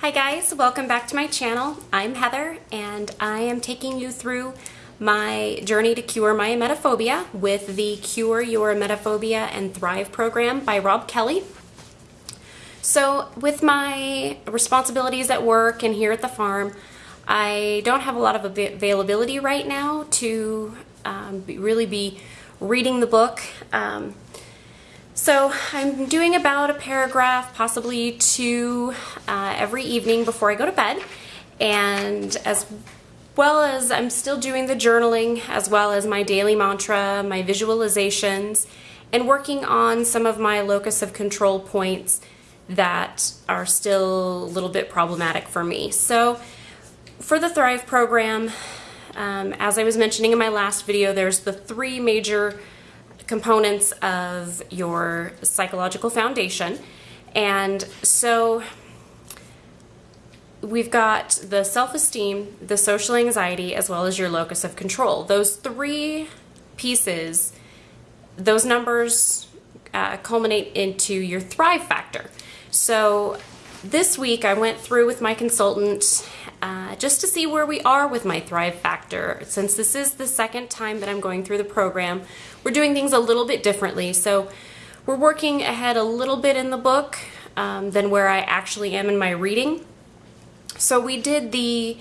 Hi guys, welcome back to my channel. I'm Heather and I am taking you through my journey to cure my emetophobia with the Cure Your Emetophobia and Thrive program by Rob Kelly. So with my responsibilities at work and here at the farm, I don't have a lot of availability right now to um, really be reading the book. Um, so I'm doing about a paragraph, possibly two, uh, every evening before I go to bed. And as well as I'm still doing the journaling, as well as my daily mantra, my visualizations, and working on some of my locus of control points that are still a little bit problematic for me. So for the Thrive program, um, as I was mentioning in my last video, there's the three major components of your psychological foundation. And so we've got the self-esteem, the social anxiety, as well as your locus of control. Those three pieces, those numbers uh, culminate into your thrive factor. So this week I went through with my consultant uh, just to see where we are with my Thrive Factor. Since this is the second time that I'm going through the program, we're doing things a little bit differently. So we're working ahead a little bit in the book um, than where I actually am in my reading. So we did the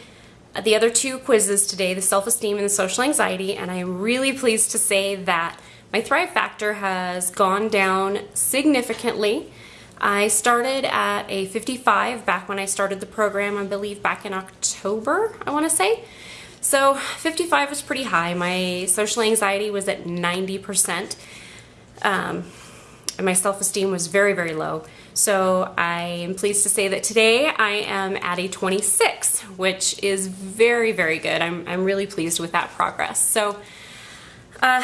the other two quizzes today, the self-esteem and the social anxiety, and I'm really pleased to say that my Thrive Factor has gone down significantly. I started at a 55 back when I started the program, I believe back in October, I want to say. So 55 was pretty high. My social anxiety was at 90%. Um, and my self-esteem was very, very low. So I am pleased to say that today I am at a 26, which is very, very good. I'm, I'm really pleased with that progress. So uh,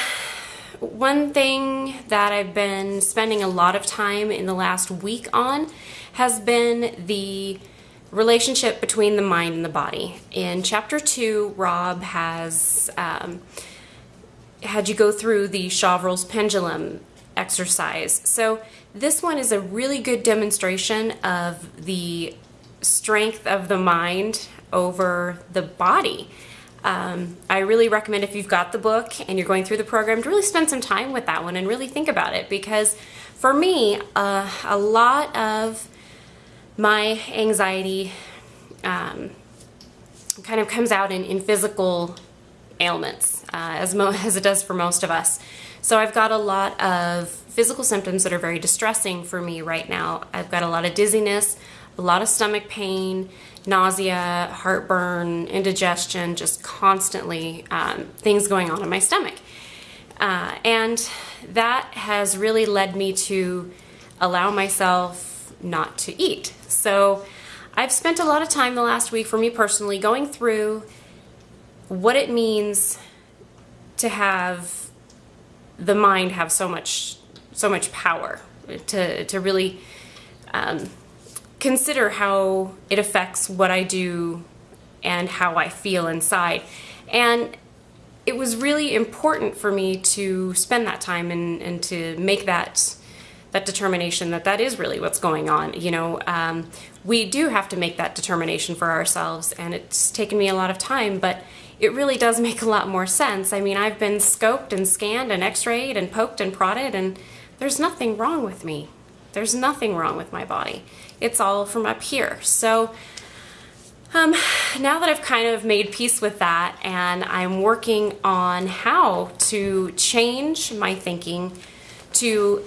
one thing that I've been spending a lot of time in the last week on has been the relationship between the mind and the body. In chapter two, Rob has um, had you go through the Chevreul's pendulum exercise. So this one is a really good demonstration of the strength of the mind over the body. Um, I really recommend if you've got the book and you're going through the program to really spend some time with that one and really think about it because for me, uh, a lot of my anxiety um, kind of comes out in, in physical ailments uh, as, as it does for most of us. So I've got a lot of physical symptoms that are very distressing for me right now. I've got a lot of dizziness, a lot of stomach pain, nausea, heartburn, indigestion, just constantly um, things going on in my stomach. Uh, and that has really led me to allow myself not to eat. So I've spent a lot of time the last week for me personally going through what it means to have the mind have so much so much power to to really um, consider how it affects what I do and how I feel inside. And it was really important for me to spend that time and, and to make that that determination that that is really what's going on. You know, um, we do have to make that determination for ourselves, and it's taken me a lot of time, but it really does make a lot more sense. I mean, I've been scoped and scanned and x-rayed and poked and prodded, and there's nothing wrong with me. There's nothing wrong with my body. It's all from up here. So um, now that I've kind of made peace with that and I'm working on how to change my thinking to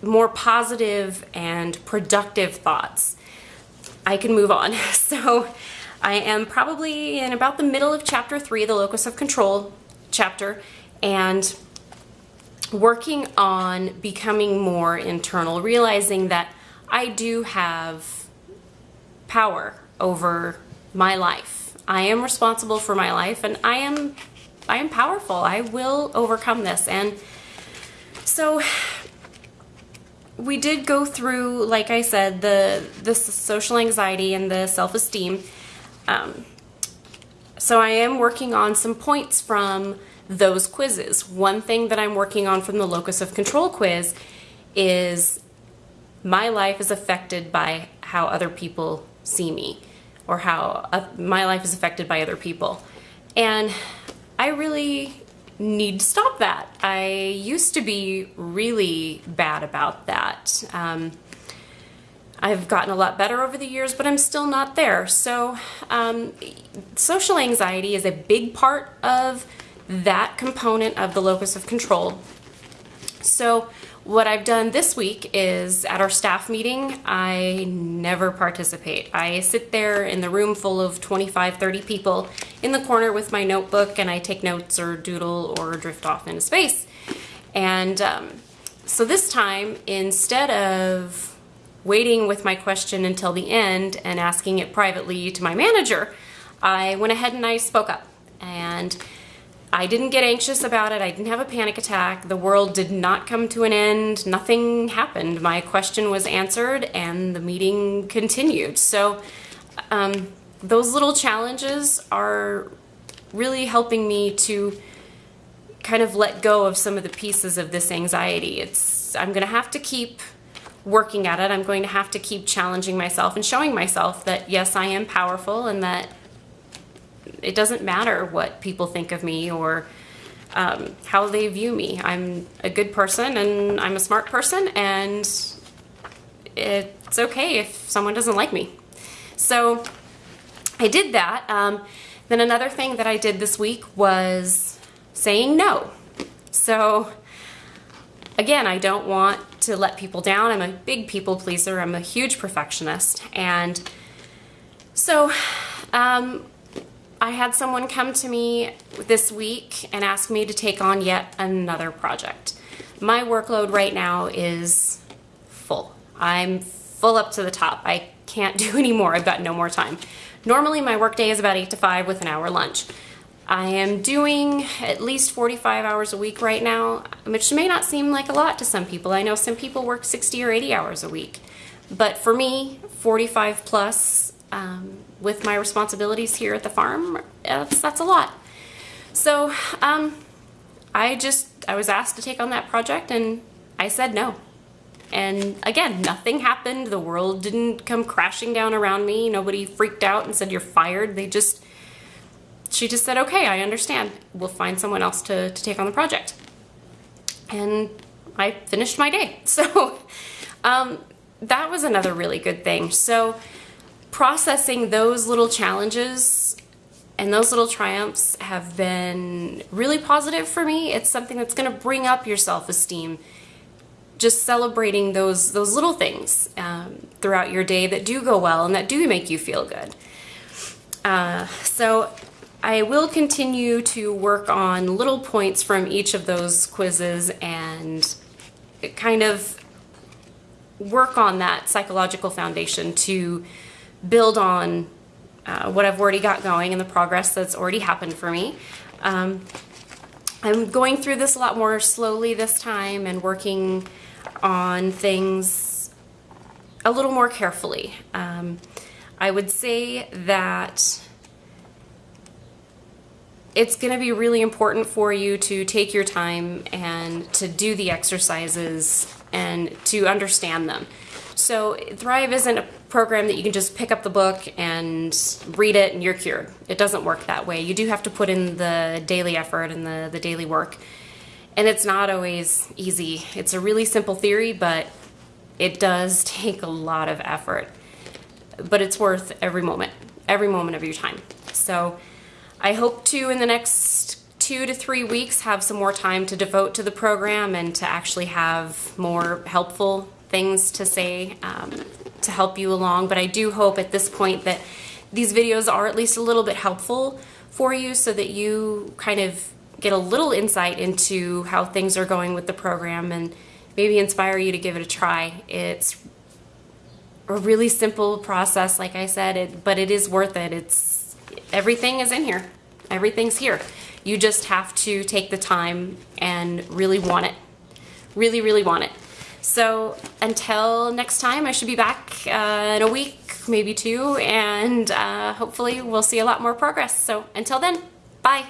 more positive and productive thoughts, I can move on. So I am probably in about the middle of chapter three, the locus of control chapter, and working on becoming more internal, realizing that I do have power over my life. I am responsible for my life and I am I am powerful. I will overcome this. And so we did go through, like I said, the the social anxiety and the self-esteem. Um, so I am working on some points from those quizzes. One thing that I'm working on from the locus of control quiz is my life is affected by how other people see me or how uh, my life is affected by other people. And I really need to stop that. I used to be really bad about that. Um, I've gotten a lot better over the years, but I'm still not there. So, um, social anxiety is a big part of that component of the locus of control. So, what I've done this week is at our staff meeting, I never participate. I sit there in the room full of 25, 30 people in the corner with my notebook and I take notes or doodle or drift off into space. And um, so this time, instead of waiting with my question until the end and asking it privately to my manager, I went ahead and I spoke up. And I didn't get anxious about it. I didn't have a panic attack. The world did not come to an end. Nothing happened. My question was answered and the meeting continued. So um, those little challenges are really helping me to kind of let go of some of the pieces of this anxiety. It's I'm going to have to keep working at it. I'm going to have to keep challenging myself and showing myself that yes, I am powerful and that it doesn't matter what people think of me or um, how they view me. I'm a good person and I'm a smart person, and it's okay if someone doesn't like me. So I did that. Um, then another thing that I did this week was saying no. So again, I don't want to let people down. I'm a big people pleaser. I'm a huge perfectionist. And so um, I had someone come to me this week and ask me to take on yet another project. My workload right now is full. I'm full up to the top. I can't do any more. I've got no more time. Normally my workday is about 8 to 5 with an hour lunch. I am doing at least 45 hours a week right now, which may not seem like a lot to some people. I know some people work 60 or 80 hours a week. But for me, 45 plus um, with my responsibilities here at the farm, that's, that's a lot. So um, I just, I was asked to take on that project and I said no. And again, nothing happened. The world didn't come crashing down around me. Nobody freaked out and said, you're fired. They just, she just said, okay, I understand. We'll find someone else to, to take on the project. And I finished my day. So um, that was another really good thing. So processing those little challenges and those little triumphs have been really positive for me. It's something that's going to bring up your self-esteem. Just celebrating those those little things um, throughout your day that do go well and that do make you feel good. Uh, so I will continue to work on little points from each of those quizzes and kind of work on that psychological foundation to build on uh, what I've already got going and the progress that's already happened for me. Um, I'm going through this a lot more slowly this time and working on things a little more carefully. Um, I would say that it's going to be really important for you to take your time and to do the exercises and to understand them. So Thrive isn't a program that you can just pick up the book and read it and you're cured. It doesn't work that way. You do have to put in the daily effort and the, the daily work. And it's not always easy. It's a really simple theory, but it does take a lot of effort. But it's worth every moment, every moment of your time. So I hope to, in the next two to three weeks, have some more time to devote to the program and to actually have more helpful things to say um, to help you along, but I do hope at this point that these videos are at least a little bit helpful for you so that you kind of get a little insight into how things are going with the program and maybe inspire you to give it a try. It's a really simple process, like I said, it, but it is worth it. It's everything is in here. Everything's here. You just have to take the time and really want it. Really, really want it. So until next time, I should be back uh, in a week, maybe two, and uh, hopefully we'll see a lot more progress. So until then, bye.